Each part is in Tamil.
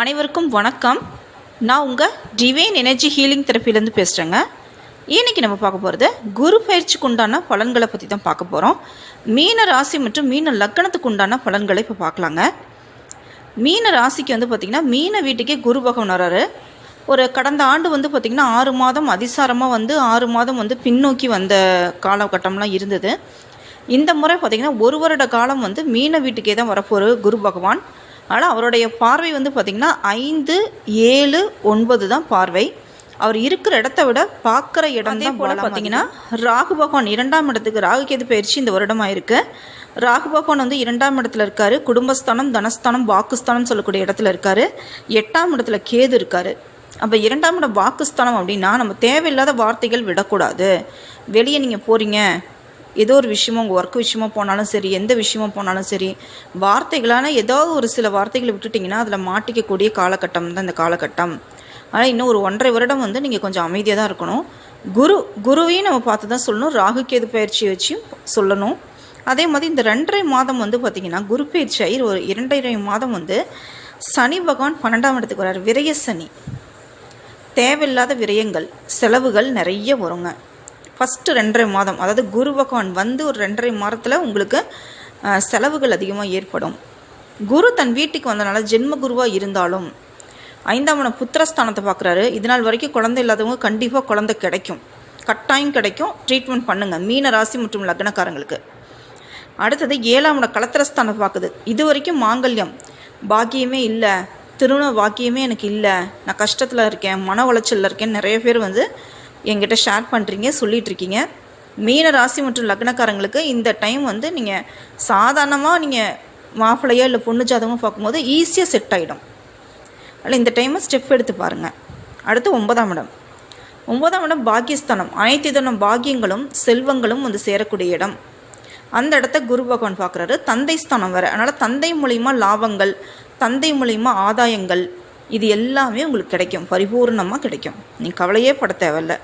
அனைவருக்கும் வணக்கம். நான் உங்கள் டிவைன் எனர்ஜி ஹீலிங் தெரப்பிலேருந்து பேசுகிறேங்க இன்னைக்கு நம்ம பார்க்க போகிறது குரு பயிற்சிக்கு உண்டான பலன்களை பற்றி தான் பார்க்க போகிறோம் மீன ராசி மற்றும் மீன லக்கணத்துக்கு உண்டான பலன்களை இப்போ பார்க்கலாங்க. மீன ராசிக்கு வந்து பார்த்திங்கன்னா மீன வீட்டுக்கே குரு பகவான் வராரு. ஒரு கடந்த ஆண்டு வந்து பார்த்திங்கன்னா ஆறு மாதம் அதிசாரமாக வந்து ஆறு மாதம் வந்து பின்னோக்கி வந்த காலகட்டம்லாம் இருந்தது. இந்த முறை பார்த்திங்கன்னா ஒரு வருட காலம் வந்து மீன வீட்டுக்கே தான் வரப்போகிற குரு பகவான். ஆனால் அவருடைய பார்வை வந்து பார்த்திங்கன்னா ஐந்து ஏழு ஒன்பது தான் பார்வை. அவர் இருக்கிற இடத்த விட பார்க்குற இடம் தான் போல பார்த்தீங்கன்னா ராகு பகவான் இரண்டாம் இடத்துக்கு ராகு கேது பயிற்சி இந்த வருடமாக இருக்கு. ராகு பகவான் வந்து இரண்டாம் இடத்துல இருக்காரு. குடும்பஸ்தானம் தனஸ்தானம் வாக்குஸ்தானம் சொல்லக்கூடிய இடத்துல இருக்காரு. எட்டாம் இடத்துல கேது இருக்காரு. அப்போ இரண்டாம் இடம் வாக்குஸ்தானம் அப்படின்னா நம்ம தேவையில்லாத வார்த்தைகள் விடக்கூடாது. வெளியே நீங்கள் போகிறீங்க ஏதோ ஒரு விஷயமோ உங்கள் ஒர்க் விஷயமா போனாலும் சரி எந்த விஷயமா போனாலும் சரி வார்த்தைகளான ஏதாவது ஒரு சில வார்த்தைகளை விட்டுட்டிங்கன்னா அதில் மாட்டிக்கக்கூடிய காலகட்டம் தான் இந்த காலகட்டம். ஆனால் இன்னும் ஒரு ஒன்றரை வருடம் வந்து நீங்கள் கொஞ்சம் அமைதியாக தான் இருக்கணும். குரு குருவையும் நம்ம பார்த்து தான் சொல்லணும். ராகு கேது பயிற்சி வச்சும் சொல்லணும். அதே மாதிரி இந்த ரெண்டரை மாதம் வந்து பார்த்திங்கன்னா குரு பயிற்சி ஆகி ஒரு இரண்டரை மாதம் வந்து சனி பகவான் பன்னெண்டாம் இடத்துக்கு வர்றார். விரய சனி. தேவையில்லாத விரயங்கள் செலவுகள் நிறைய வருங்க. ஃபஸ்ட்டு ரெண்டரை மாதம் அதாவது குரு பகவான் வந்து ஒரு ரெண்டரை மாதத்தில் உங்களுக்கு செலவுகள் அதிகமாக ஏற்படும். குரு தன் வீட்டுக்கு வந்தனால ஜென்ம குருவாக இருந்தாலும் ஐந்தாம் புத்திரஸ்தானத்தை பார்க்குறாரு இதனால் வரைக்கும் குழந்தை இல்லாதவங்க கண்டிப்பாக குழந்தை கிடைக்கும். கட்டாயம் கிடைக்கும். ட்ரீட்மெண்ட் பண்ணுங்கள் மீன ராசி மற்றும் லக்னக்காரங்களுக்கு. அடுத்தது ஏழாம் இடம் கலத்திரஸ்தானம் பார்க்குது இது வரைக்கும் மாங்கல்யம். பாக்கியமே இல்லை. திருமண பாக்கியமே எனக்கு இல்லை. நான் கஷ்டத்தில் இருக்கேன். மன உளைச்சலில் இருக்கேன். நிறைய பேர் வந்து என்கிட்ட ஷேர் பண்ணுறீங்க சொல்லிகிட்ருக்கீங்க மீன ராசி மற்றும் லக்னக்காரங்களுக்கு இந்த டைம் வந்து நீங்கள் சாதாரணமாக நீங்கள் மாப்பிள்ளையோ இல்லை பொண்ணு ஜாதகமோ பார்க்கும்போது ஈஸியாக செட் ஆகிடும் அதில் இந்த டைமை ஸ்டெப் எடுத்து பாருங்கள் அடுத்து ஒன்பதாம் இடம். ஒன்பதாம் இடம் பாக்கியஸ்தானம். அனைத்து இதனம் பாக்கியங்களும் செல்வங்களும் வந்து சேரக்கூடிய இடம். அந்த இடத்த குரு பகவான் பார்க்குறாரு. தந்தை ஸ்தானம் வேறு. அதனால் தந்தை மூலிமா லாபங்கள் தந்தை மூலிமா ஆதாயங்கள் இது எல்லாமே உங்களுக்கு கிடைக்கும். பரிபூர்ணமாக கிடைக்கும். நீ கவலையே பட தேவையில்ல.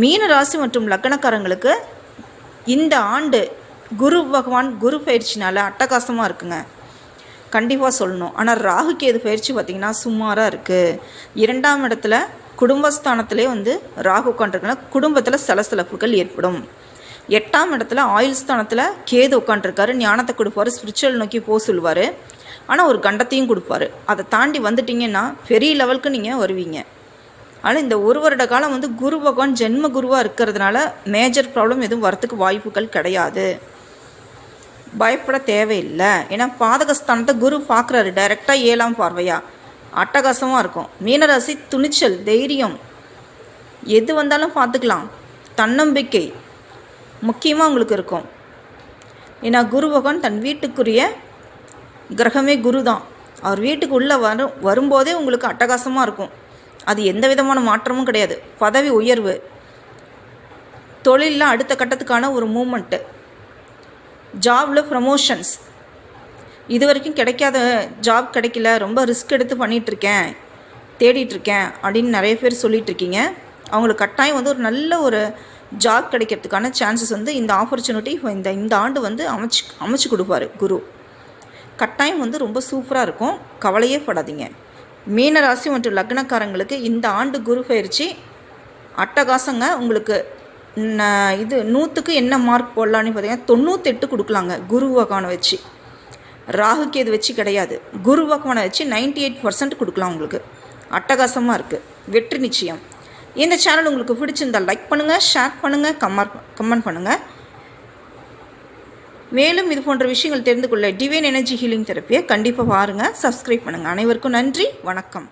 மீன ராசி மற்றும் லக்கணக்காரங்களுக்கு இந்த ஆண்டு குரு பகவான் குரு பயிற்சினால் அட்டகாசமாக இருக்குங்க. கண்டிப்பாக சொல்லணும். ஆனால் ராகு கேது பயிற்சி பார்த்திங்கன்னா சுமாராக இருக்குது இரண்டாம் இடத்துல குடும்பஸ்தானத்திலே வந்து ராகு உட்காண்ட்ருக்கனா குடும்பத்தில் சலசலப்புகள் ஏற்படும். எட்டாம் இடத்துல ஆயுள் ஸ்தானத்தில் கேது உட்காண்ட்ருக்காரு ஞானத்தை கொடுப்பாரு. ஸ்பிரிச்சுவல் நோக்கி போக சொல்லுவார். ஆனால் ஒரு கண்டத்தையும் கொடுப்பாரு. அதை தாண்டி வந்துட்டீங்கன்னா பெரிய லெவலுக்கு நீங்கள் வருவீங்க. ஆனால் இந்த ஒரு வருட காலம் வந்து குரு பகவான் ஜென்ம குருவாக இருக்கிறதுனால மேஜர் ப்ராப்ளம் எதுவும் வரத்துக்கு வாய்ப்புகள் கிடையாது. பயப்பட தேவையில்லை. ஏன்னா பாதகஸ்தானத்தை குரு பார்க்குறாரு. டைரெக்டாக ஏழாம் பார்வையா? அட்டகாசமாக இருக்கும். மீனராசி துணிச்சல் தைரியம். எது வந்தாலும் பார்த்துக்கலாம். தன்னம்பிக்கை முக்கியமாக உங்களுக்கு இருக்கும். ஏன்னா குரு பகவான் தன் வீட்டுக்குரிய கிரகமே குரு தான் அவர் வீட்டுக்கு உள்ளே வரும் வரும்போதே உங்களுக்கு அட்டகாசமாக இருக்கும். அது எந்த விதமான மாற்றமும் கிடையாது. பதவி உயர்வு. தொழிலில் அடுத்த கட்டத்துக்கான ஒரு மூமெண்ட்டு ஜாபில் ப்ரமோஷன்ஸ் இது வரைக்கும் கிடைக்காத ஜாப் கிடைக்கல. ரொம்ப ரிஸ்க் எடுத்து பண்ணிகிட்ருக்கேன் தேடிட்டுருக்கேன் அப்படின்னு நிறைய பேர் சொல்லிகிட்ருக்கீங்க அவங்களுக்கு கட்டாயம் வந்து ஒரு நல்ல ஒரு ஜாப் கிடைக்கிறதுக்கான சான்சஸ் வந்து இந்த ஆப்பர்ச்சுனிட்டி இந்த இந்த ஆண்டு வந்து அமைச்சு அமைச்சு கொடுப்பார் குரு. கட்டாயம் வந்து ரொம்ப சூப்பராக இருக்கும். கவலையே படாதீங்க. மீனராசி மற்றும் லக்னக்காரங்களுக்கு இந்த ஆண்டு குரு பயிற்சி அட்டகாசங்க. உங்களுக்கு இது நூற்றுக்கு என்ன மார்க் போடலான்னு பார்த்தீங்கன்னா தொண்ணூத்தெட்டு கொடுக்கலாங்க குரு பகவானை வச்சு. ராகுக்கு இது வச்சு கிடையாது. குரு பகவானை வச்சு 98% எயிட் பர்சன்ட் கொடுக்கலாம் உங்களுக்கு. அட்டகாசமாக இருக்குது வெற்றி நிச்சயம். இந்த சேனல் உங்களுக்கு பிடிச்சிருந்தால் லைக் பண்ணுங்கள் ஷேர் பண்ணுங்கள் கமெண்ட் கமெண்ட் பண்ணுங்கள் மேலும் இது போன்ற விஷயங்கள் தெரிந்து கொள்ள டிவைன் எனர்ஜி ஹீலிங் தெரப்பியை கண்டிப்பாக பாருங்கள் சப்ஸ்கிரைப் பண்ணுங்கள் அனைவருக்கும் நன்றி வணக்கம்.